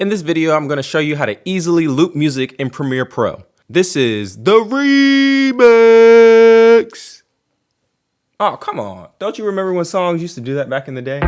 In this video, I'm gonna show you how to easily loop music in Premiere Pro. This is the remix. Oh, come on. Don't you remember when songs used to do that back in the day?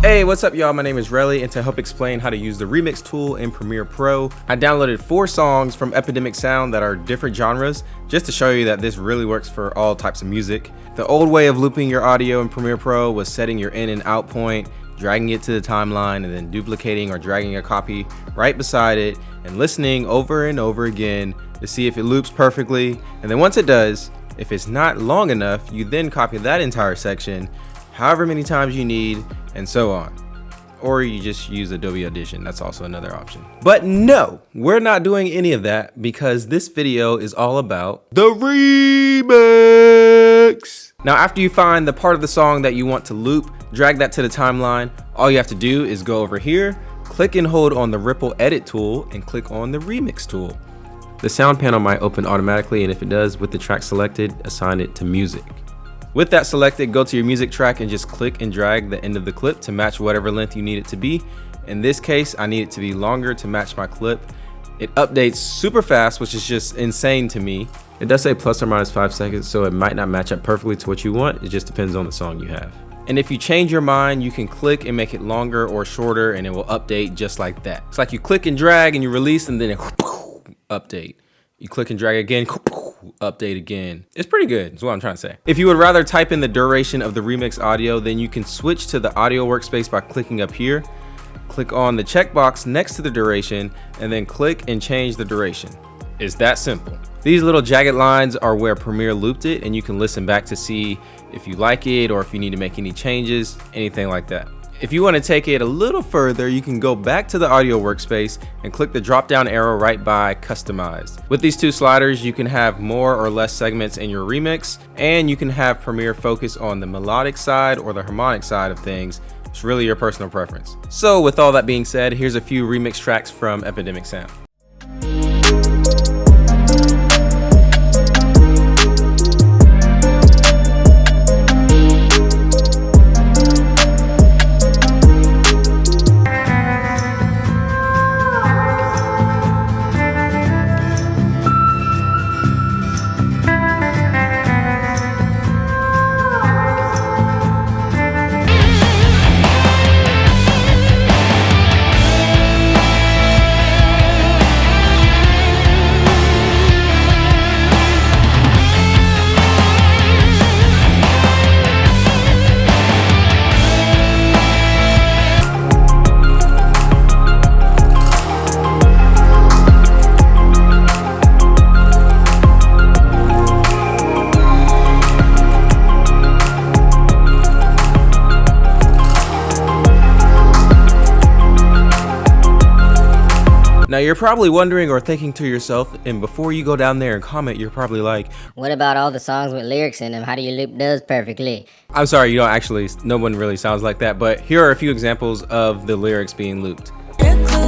Hey, what's up y'all? My name is Relly and to help explain how to use the remix tool in Premiere Pro, I downloaded four songs from Epidemic Sound that are different genres just to show you that this really works for all types of music. The old way of looping your audio in Premiere Pro was setting your in and out point, dragging it to the timeline and then duplicating or dragging a copy right beside it and listening over and over again to see if it loops perfectly. And then once it does, if it's not long enough, you then copy that entire section however many times you need and so on. Or you just use Adobe Audition, that's also another option. But no, we're not doing any of that because this video is all about the remix. Now after you find the part of the song that you want to loop, drag that to the timeline. All you have to do is go over here, click and hold on the ripple edit tool and click on the remix tool. The sound panel might open automatically and if it does with the track selected, assign it to music. With that selected, go to your music track and just click and drag the end of the clip to match whatever length you need it to be. In this case, I need it to be longer to match my clip. It updates super fast, which is just insane to me. It does say plus or minus five seconds, so it might not match up perfectly to what you want. It just depends on the song you have. And if you change your mind, you can click and make it longer or shorter and it will update just like that. It's like you click and drag and you release and then it update. You click and drag again, update again. It's pretty good, is what I'm trying to say. If you would rather type in the duration of the remix audio, then you can switch to the audio workspace by clicking up here. Click on the checkbox next to the duration, and then click and change the duration. It's that simple. These little jagged lines are where Premiere looped it, and you can listen back to see if you like it or if you need to make any changes, anything like that. If you want to take it a little further, you can go back to the audio workspace and click the drop down arrow right by customized. With these two sliders, you can have more or less segments in your remix and you can have Premiere focus on the melodic side or the harmonic side of things. It's really your personal preference. So with all that being said, here's a few remix tracks from Epidemic Sound. Now you're probably wondering or thinking to yourself, and before you go down there and comment, you're probably like, What about all the songs with lyrics in them? How do you loop those perfectly? I'm sorry, you don't actually, no one really sounds like that, but here are a few examples of the lyrics being looped. The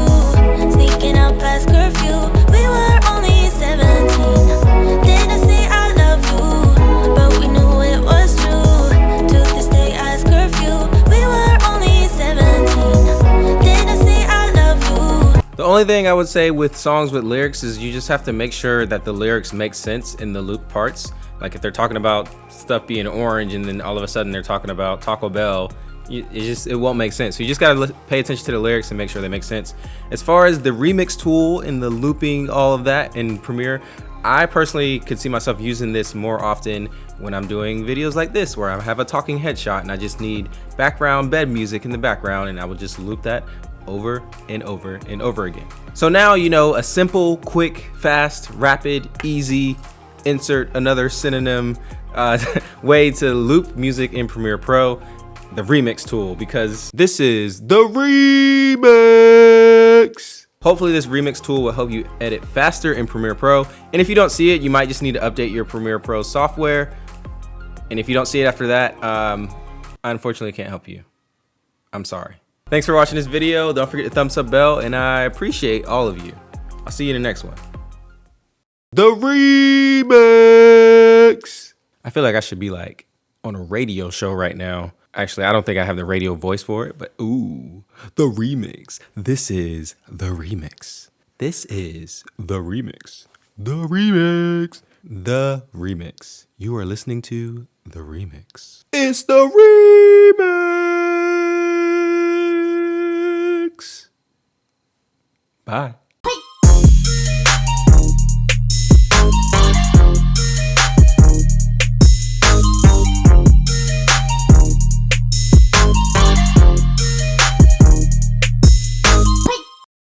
only thing I would say with songs with lyrics is you just have to make sure that the lyrics make sense in the loop parts. Like if they're talking about stuff being orange and then all of a sudden they're talking about Taco Bell, it just it won't make sense. So you just gotta pay attention to the lyrics and make sure they make sense. As far as the remix tool and the looping all of that in Premiere, I personally could see myself using this more often when I'm doing videos like this where I have a talking headshot and I just need background bed music in the background and I will just loop that over and over and over again. So now you know a simple, quick, fast, rapid, easy, insert another synonym uh, way to loop music in Premiere Pro, the remix tool, because this is the remix. Hopefully this remix tool will help you edit faster in Premiere Pro. And if you don't see it, you might just need to update your Premiere Pro software. And if you don't see it after that, um, I unfortunately can't help you. I'm sorry. Thanks for watching this video. Don't forget the thumbs up bell, and I appreciate all of you. I'll see you in the next one. The remix. I feel like I should be like on a radio show right now. Actually, I don't think I have the radio voice for it, but ooh, the remix. This is the remix. This is the remix. The remix. The remix. You are listening to the remix. It's the remix. Bye.